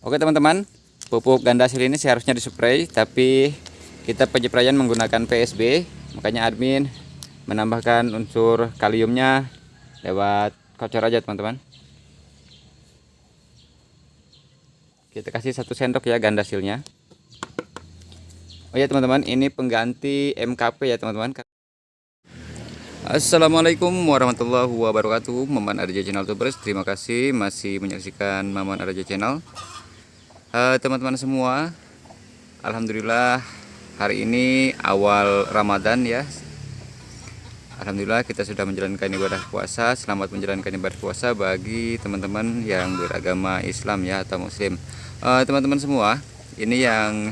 Oke teman-teman, pupuk ganda hasil ini seharusnya dispray, tapi kita penyepraian menggunakan PSB, makanya admin menambahkan unsur kaliumnya lewat kocor aja teman-teman. Kita kasih satu sendok ya ganda hasilnya. Oh ya teman-teman, ini pengganti MKP ya teman-teman. Assalamualaikum warahmatullahi wabarakatuh Maman Arja Channel Tubers Terima kasih masih menyaksikan Maman Arja Channel teman-teman uh, semua Alhamdulillah hari ini awal Ramadan ya. Alhamdulillah kita sudah menjalankan ibadah puasa. Selamat menjalankan ibadah puasa bagi teman-teman yang beragama Islam ya atau Muslim. Eh, Teman-teman uh, semua ini yang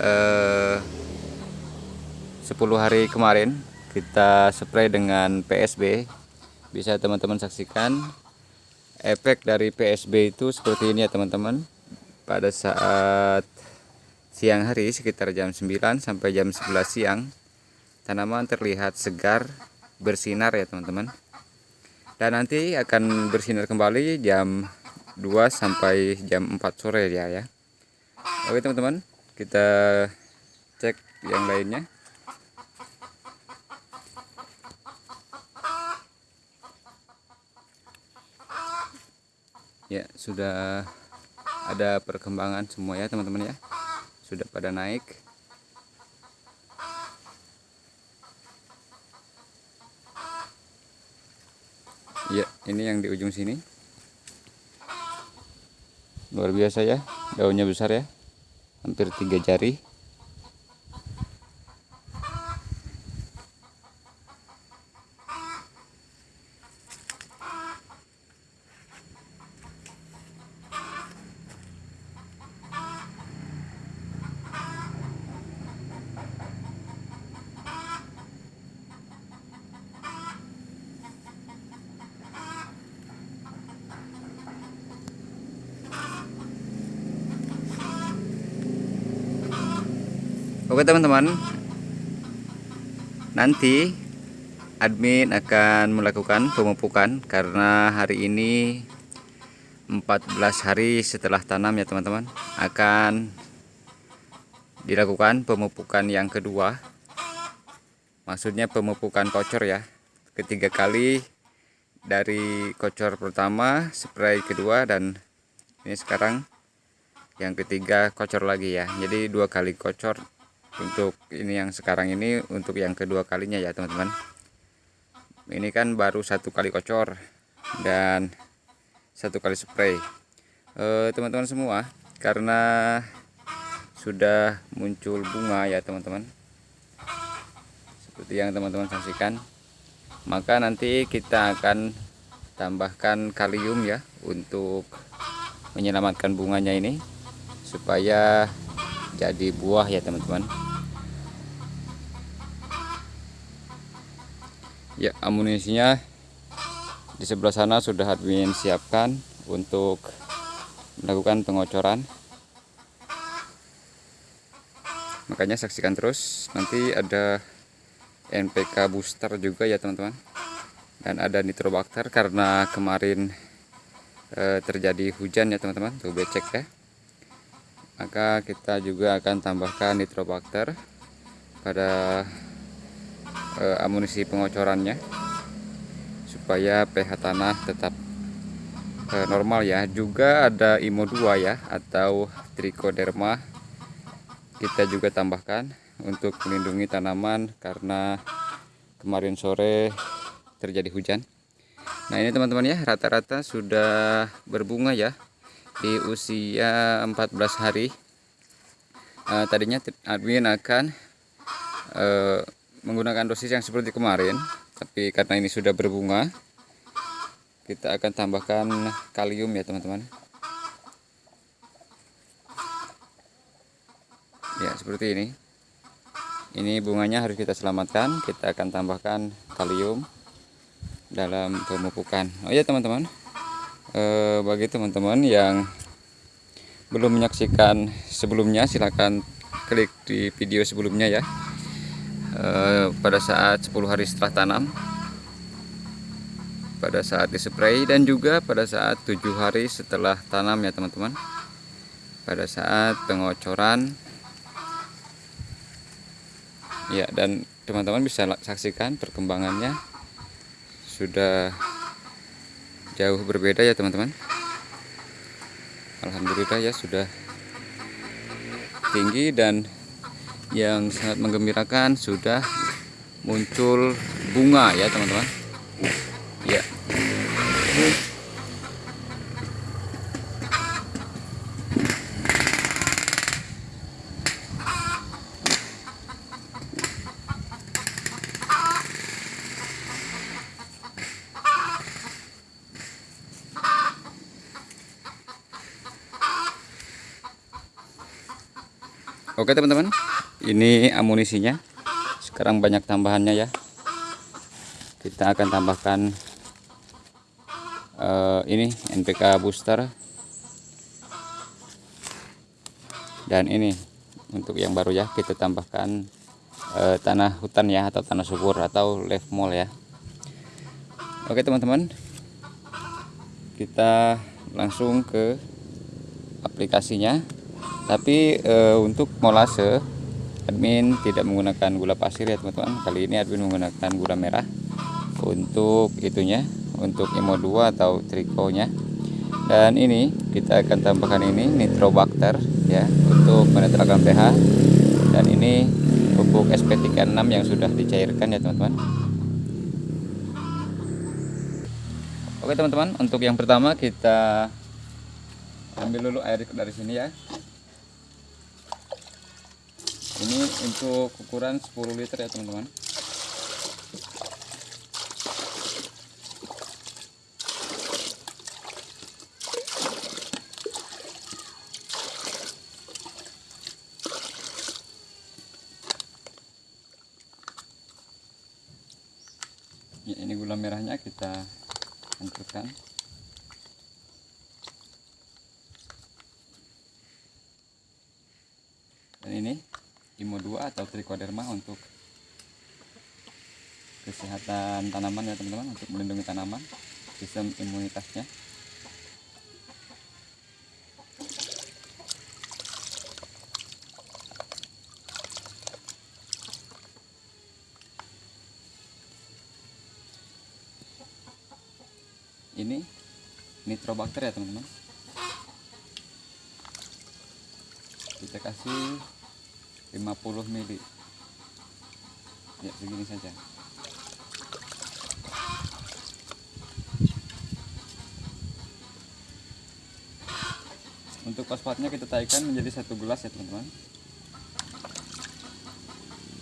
eh, uh, 10 hari kemarin kita spray dengan PSB bisa teman-teman saksikan efek dari PSB itu seperti ini ya teman-teman pada saat siang hari sekitar jam 9 sampai jam 11 siang tanaman terlihat segar bersinar ya teman-teman. Dan nanti akan bersinar kembali jam 2 sampai jam 4 sore ya ya. Oke teman-teman kita cek yang lainnya. Ya sudah ada perkembangan semua ya teman-teman ya. Sudah pada naik. Ya ini yang di ujung sini. Luar biasa ya daunnya besar ya. Hampir tiga jari Oke teman-teman. Nanti admin akan melakukan pemupukan karena hari ini 14 hari setelah tanam ya teman-teman. Akan dilakukan pemupukan yang kedua. Maksudnya pemupukan kocor ya. Ketiga kali dari kocor pertama spray kedua dan ini sekarang yang ketiga kocor lagi ya. Jadi dua kali kocor untuk ini yang sekarang ini untuk yang kedua kalinya ya teman-teman. Ini kan baru satu kali kocor dan satu kali spray. Eh, teman-teman semua karena sudah muncul bunga ya teman-teman. Seperti yang teman-teman saksikan maka nanti kita akan tambahkan kalium ya untuk menyelamatkan bunganya ini supaya jadi buah ya teman-teman. Ya amunisinya di sebelah sana sudah admin siapkan untuk melakukan pengocoran. Makanya saksikan terus nanti ada NPK booster juga ya teman-teman. Dan ada nitrobakter karena kemarin e, terjadi hujan ya teman-teman. Tuh becek ya maka kita juga akan tambahkan nitrobakter pada e, amunisi pengocorannya supaya pH tanah tetap e, normal ya. Juga ada IMO 2 ya atau trichoderma. Kita juga tambahkan untuk melindungi tanaman karena kemarin sore terjadi hujan. Nah ini teman-teman ya rata-rata sudah berbunga ya di usia 14 hari uh, tadinya admin akan uh, menggunakan dosis yang seperti kemarin tapi karena ini sudah berbunga kita akan tambahkan kalium ya teman-teman. Ya seperti ini. Ini bunganya harus kita selamatkan kita akan tambahkan kalium dalam pemupukan. Oh ya teman-teman. Eh, bagi teman-teman yang belum menyaksikan sebelumnya silahkan klik di video sebelumnya ya. Eh, pada saat 10 hari setelah tanam pada saat dispray dan juga pada saat tujuh hari setelah tanam ya teman-teman. Pada saat pengocoran. Ya dan teman-teman bisa saksikan perkembangannya. Sudah jauh berbeda ya teman-teman Alhamdulillah ya sudah tinggi dan yang sangat menggembirakan sudah muncul bunga ya teman-teman ya Oke teman-teman, ini amunisinya. Sekarang banyak tambahannya ya. Kita akan tambahkan uh, ini NPK booster dan ini untuk yang baru ya kita tambahkan uh, tanah hutan ya atau tanah subur atau leaf mall ya. Oke teman-teman, kita langsung ke aplikasinya tapi e, untuk molase admin tidak menggunakan gula pasir ya teman-teman. Kali ini admin menggunakan gula merah untuk itunya untuk imo 2 atau trikonya. Dan ini kita akan tambahkan ini nitrobacter ya untuk menetralkan pH. Dan ini pupuk SP36 yang sudah dicairkan ya teman-teman. Oke teman-teman untuk yang pertama kita ambil dulu air dari sini ya ini untuk ukuran 10 liter ya teman-teman. Ya, ini gula merahnya kita hancurkan. Dan ini Imo 2 atau trichoderma untuk kesehatan tanaman ya teman-teman untuk melindungi tanaman sistem imunitasnya. Ini nitrobakter ya teman-teman. Kita kasih 50 mili. Ya begini saja. Untuk fosfatnya kita taikkan menjadi satu gelas ya teman-teman.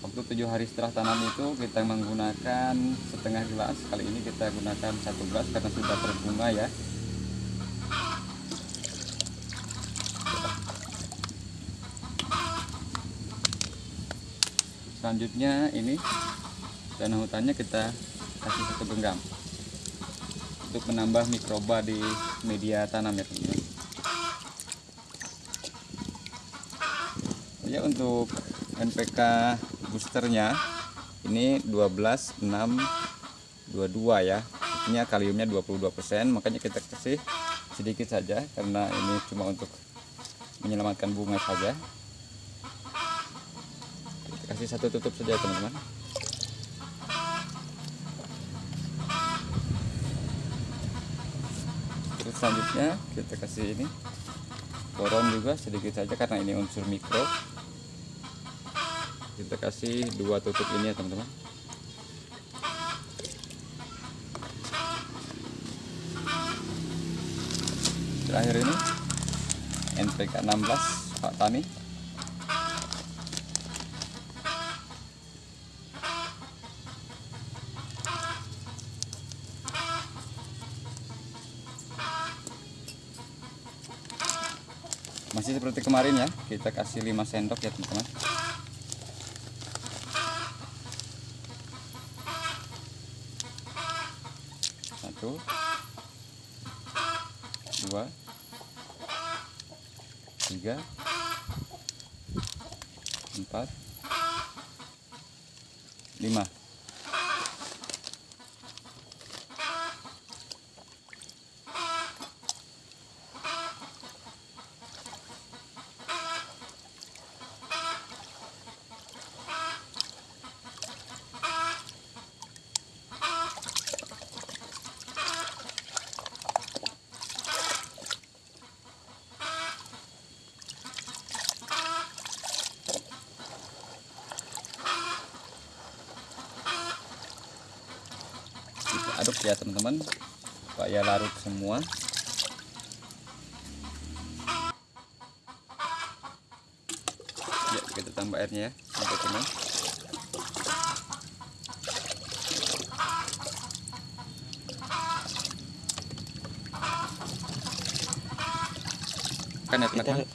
Waktu tujuh hari setelah tanam itu kita menggunakan setengah gelas. Kali ini kita gunakan satu gelas karena sudah berbunga ya selanjutnya ini tanah hutannya kita kasih satu genggam untuk menambah mikroba di media tanam ya teman-teman. Ya untuk NPK boosternya ini 12 6 22 ya. Ini kaliumnya 22% makanya kita kasih sedikit saja karena ini cuma untuk menyelamatkan bunga saja kasih satu tutup saja teman-teman. Terus selanjutnya kita kasih ini. Boron juga sedikit saja karena ini unsur mikro. Kita kasih dua tutup ini ya teman-teman. Terakhir ini NPK 16 Pak Tani seperti kemarin ya kita kasih 5 sendok ya teman-teman satu dua tiga empat lima aduk ya teman-teman supaya larut semua ya kita tambah airnya ya teman-teman kan ya teman-teman.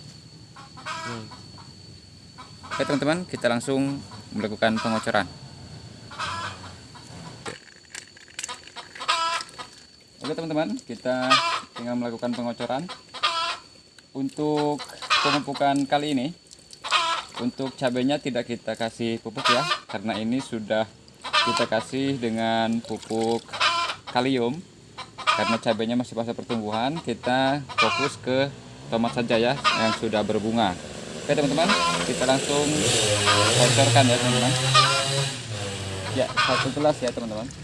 Oke teman-teman, kita langsung melakukan pengocoran. Oke teman-teman, kita tinggal melakukan pengocoran. Untuk pemupukan kali ini, untuk cabenya tidak kita kasih pupuk ya, karena ini sudah kita kasih dengan pupuk kalium. Karena cabenya masih fase pertumbuhan, kita fokus ke tomat saja ya, yang sudah berbunga. Oke teman-teman, kita langsung bocorkan ya teman-teman. Ya, satu gelas ya teman-teman.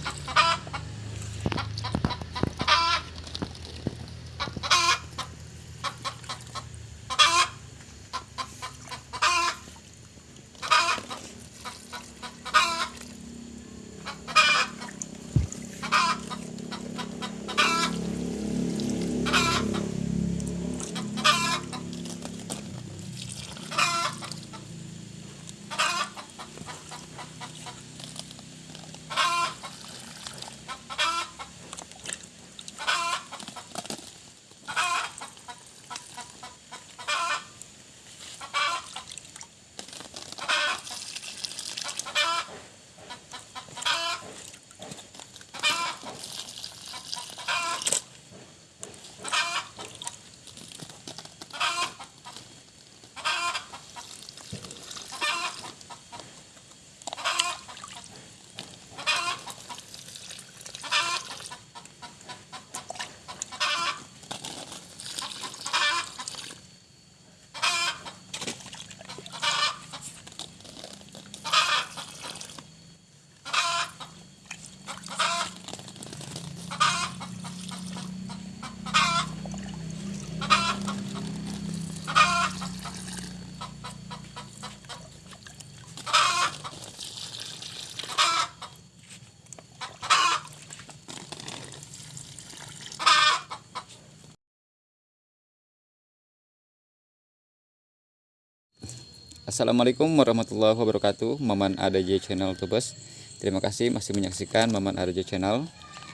Assalamualaikum warahmatullahi wabarakatuh. Maman ADJ Channel Tubes. Terima kasih masih menyaksikan Maman ADJ Channel.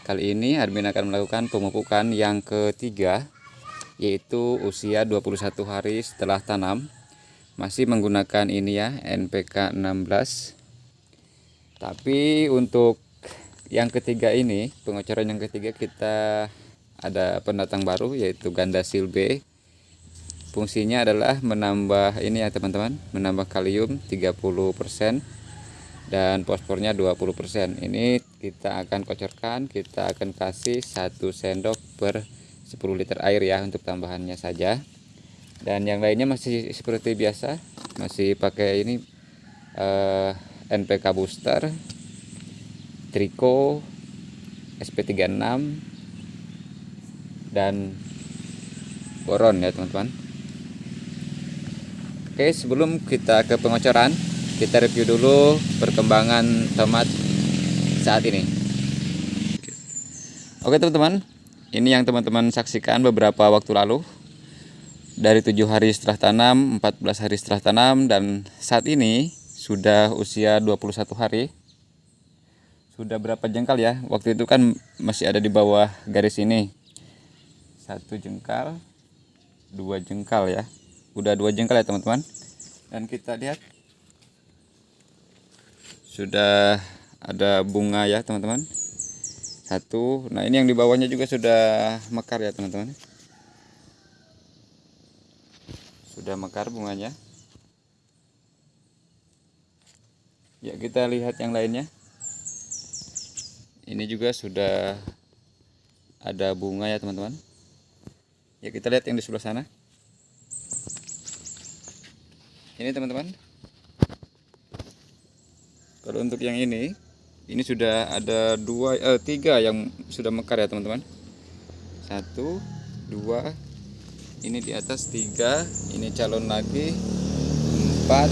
Kali ini admin akan melakukan pemupukan yang ketiga Yaitu usia 21 hari setelah tanam. Masih menggunakan ini ya NPK 16 Tapi untuk yang ketiga ini Pengocoran yang ketiga kita ada pendatang baru yaitu ganda silbe fungsinya adalah menambah ini ya teman-teman menambah kalium 30% dan fosfornya 20% ini kita akan kocorkan kita akan kasih satu sendok per 10 liter air ya untuk tambahannya saja. Dan yang lainnya masih seperti biasa masih pakai ini eh, NPK booster Trico SP36 dan boron ya teman-teman Oke sebelum kita ke pengocoran kita review dulu perkembangan tomat saat ini. Oke teman-teman ini yang teman-teman saksikan beberapa waktu lalu. Dari tujuh hari setelah tanam 14 hari setelah tanam dan saat ini sudah usia 21 hari. Sudah berapa jengkal ya? Waktu itu kan masih ada di bawah garis ini. Satu jengkal dua jengkal ya udah dua jengkal ya teman-teman? Dan kita lihat. Sudah ada bunga ya teman-teman. Satu. Nah ini yang di bawahnya juga sudah mekar ya teman-teman. Sudah mekar bunganya. Ya kita lihat yang lainnya. Ini juga sudah ada bunga ya teman-teman. Ya kita lihat yang di sebelah sana ini teman-teman. Kalau untuk yang ini ini sudah ada dua eh, tiga yang sudah mekar ya teman-teman. Satu dua ini di atas tiga ini calon lagi empat.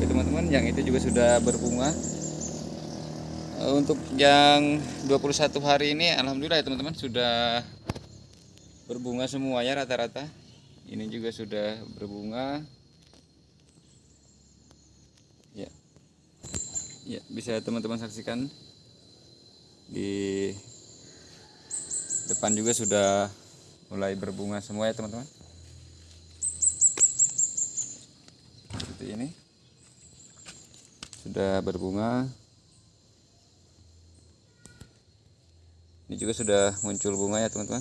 Oke teman-teman yang itu juga sudah berbunga. Eh, untuk yang 21 hari ini alhamdulillah ya teman-teman sudah berbunga semuanya rata-rata ini juga sudah berbunga. Ya. Ya bisa teman-teman saksikan. Di depan juga sudah mulai berbunga semua ya teman-teman. Seperti ini. Sudah berbunga. Ini juga sudah muncul bunga ya teman-teman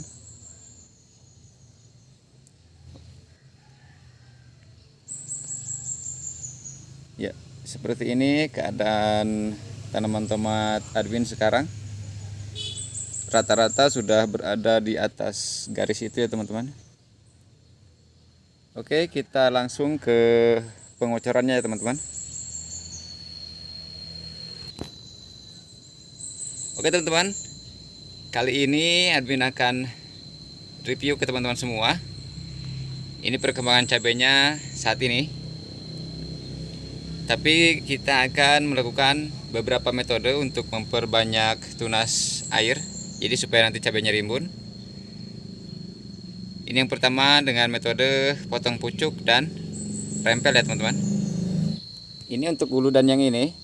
ya seperti ini keadaan tanaman tomat Adwin sekarang rata-rata sudah berada di atas garis itu ya teman-teman Oke kita langsung ke pengocorannya ya teman-teman Oke teman-teman Kali ini admin akan review ke teman-teman semua. Ini perkembangan cabenya saat ini. Tapi kita akan melakukan beberapa metode untuk memperbanyak tunas air. Jadi supaya nanti cabenya rimbun. Ini yang pertama dengan metode potong pucuk dan rempel ya teman-teman. Ini untuk bulu dan yang ini.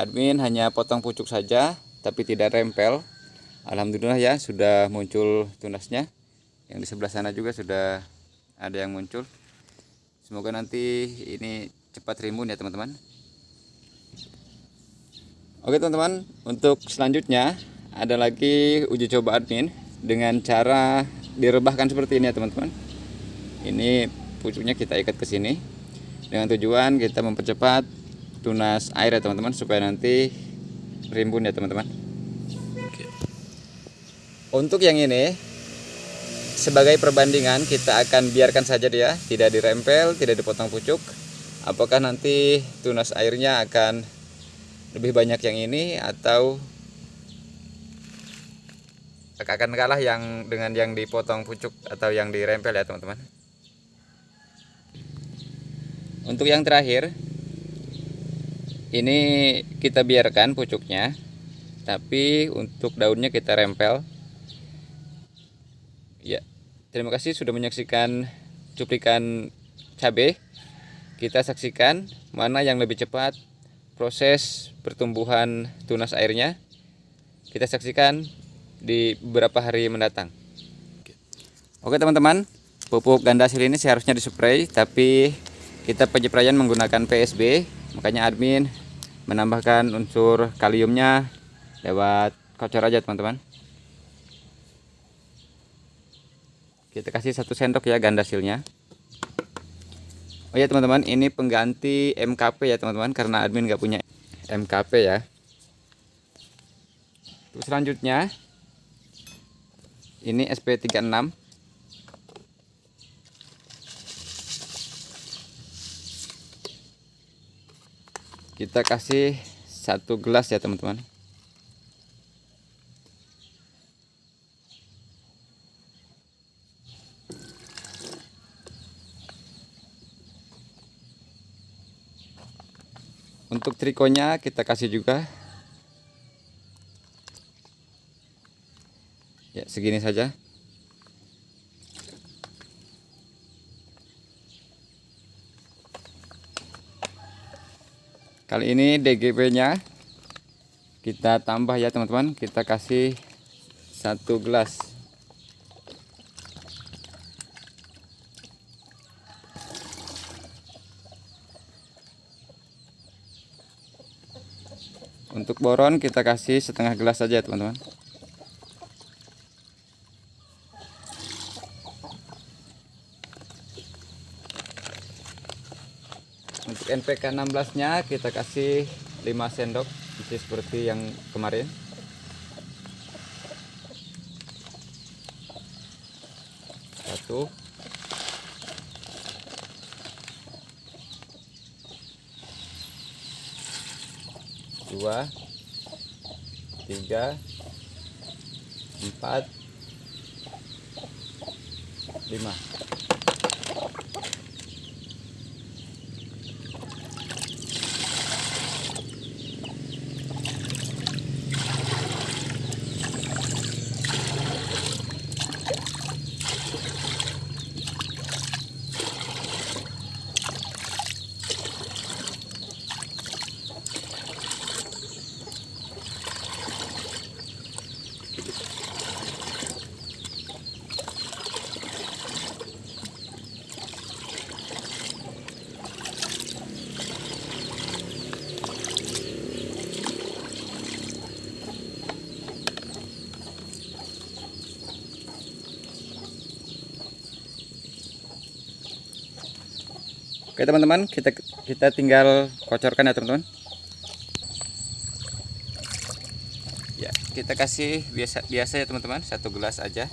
Admin hanya potong pucuk saja tapi tidak rempel Alhamdulillah ya sudah muncul tunasnya yang di sebelah sana juga sudah ada yang muncul semoga nanti ini cepat rimbun ya teman-teman. Oke teman-teman untuk selanjutnya ada lagi uji coba admin dengan cara direbahkan seperti ini ya teman-teman. Ini pucuknya kita ikat ke sini dengan tujuan kita mempercepat tunas air ya teman-teman supaya nanti rimbun ya teman-teman. Untuk yang ini sebagai perbandingan kita akan biarkan saja dia tidak dirempel, tidak dipotong pucuk. Apakah nanti tunas airnya akan lebih banyak yang ini atau akan kalah yang dengan yang dipotong pucuk atau yang dirempel ya teman-teman. Untuk yang terakhir ini kita biarkan pucuknya tapi untuk daunnya kita rempel Ya, terima kasih sudah menyaksikan cuplikan cabai. Kita saksikan mana yang lebih cepat proses pertumbuhan tunas airnya. Kita saksikan di beberapa hari mendatang. Oke teman-teman, pupuk ganda hasil ini seharusnya dispray, tapi kita penyepraian menggunakan PSB, makanya admin menambahkan unsur kaliumnya lewat kocor aja teman-teman. kita kasih satu sendok ya gandasilnya Oh ya teman-teman ini pengganti MKP ya teman-teman karena admin nggak punya MKP ya. Terus selanjutnya ini SP36 kita kasih satu gelas ya teman-teman untuk trikonya kita kasih juga. Ya segini saja. Kali ini DGP nya kita tambah ya teman-teman. Kita kasih satu gelas Untuk boron kita kasih setengah gelas saja teman-teman. Untuk NPK 16 nya kita kasih 5 sendok isi seperti yang kemarin. Satu dua tiga empat lima Oke teman-teman, kita kita tinggal kocorkan ya teman-teman. Ya, kita kasih biasa biasa ya teman-teman, satu gelas aja.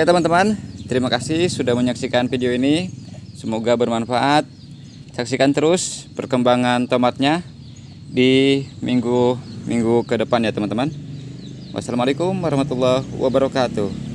Oke teman-teman, terima kasih sudah menyaksikan video ini. Semoga bermanfaat. Saksikan terus perkembangan tomatnya di minggu-minggu ke depan ya teman-teman. Wassalamualaikum warahmatullahi wabarakatuh.